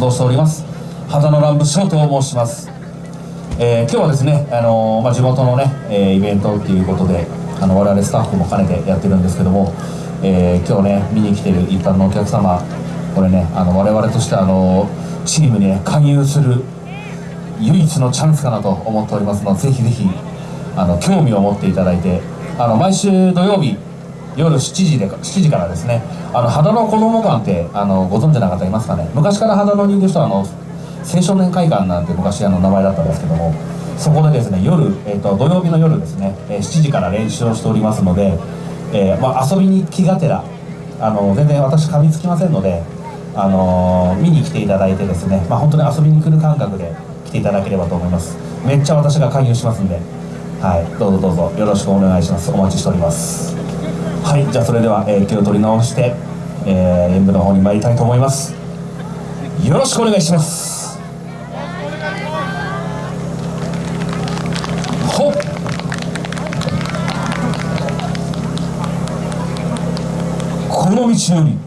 動しております。肌の乱舞翔と申します、えー、今日はですね、あのー、まあ、地元のね、えー、イベントっていうことであの我々スタッフも兼ねてやってるんですけども、え今日ね見に来てる一般のお客様これねあの我々としてあのチームに、ね、加入する唯一のチャンスかなと思っておりますのでぜひぜひあの興味を持っていただいてあの毎週土曜日夜7時で7時からですね。あの肌のこども館ってあのご存知の方いますかね。昔から肌のにいる人はあの青少年会館なんて昔あの名前だったんですけどもそこでですね夜、えーと、土曜日の夜ですね、え、7時から練習をしておりますので、えー、まあ、遊びに気がてらあの全然私噛みつきませんので、あのー、見に来ていただいてですね、まあ、本当に遊びに来る感覚で来ていただければと思います。めっちゃ私が勧誘しますんで。はい。どうぞどうぞよろしくお願いします。お待ちしております。はいじゃあそれでは、えー、気を取り直して、えー、演舞の方に参りたいと思います。よろしくお願いします。ほっ。この道より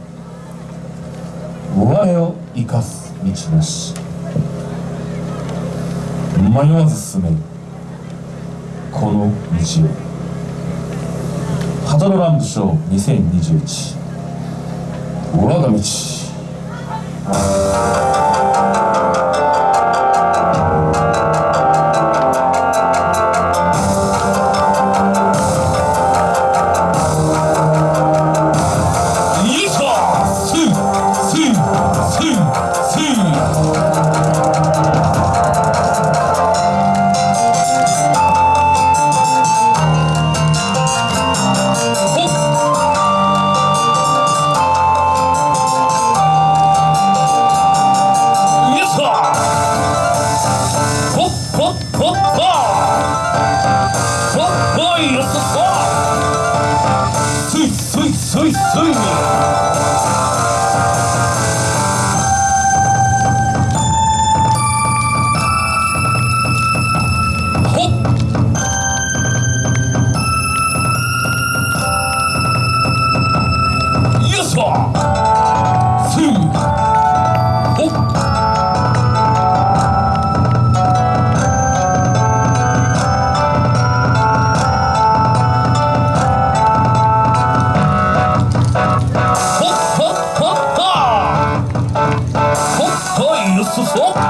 我を生かす道なし。迷わず進める。この道を。カタロランドショー2021我が道。所以 sufoco.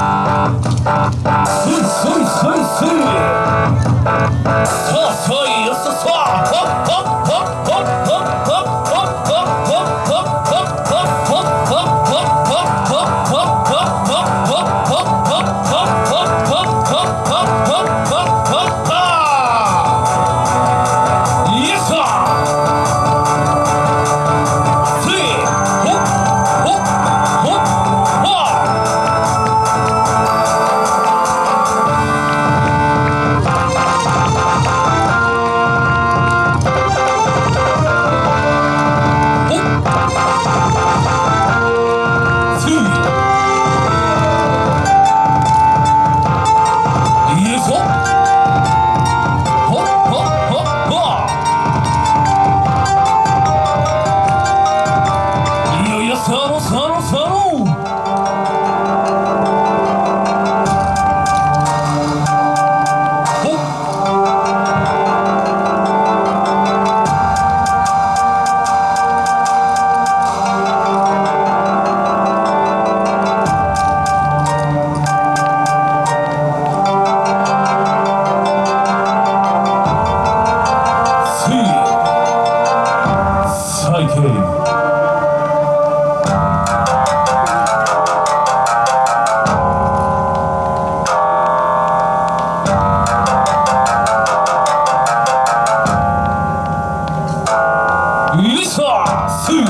一사수의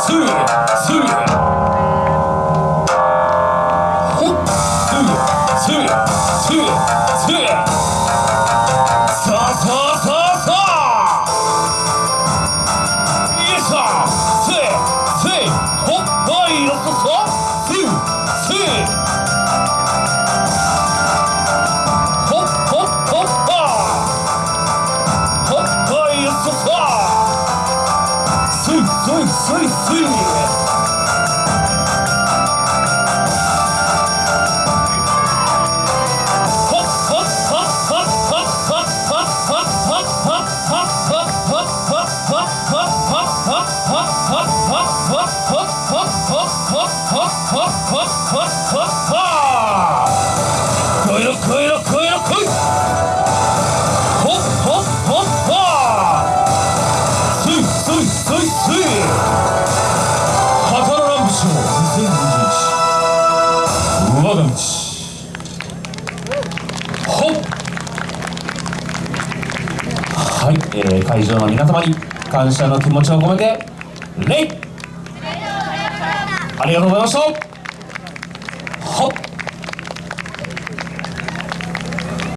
수의 수. スイスイスイスイ会場の皆様に感謝の気持ちを込めて礼。ありがとうございました。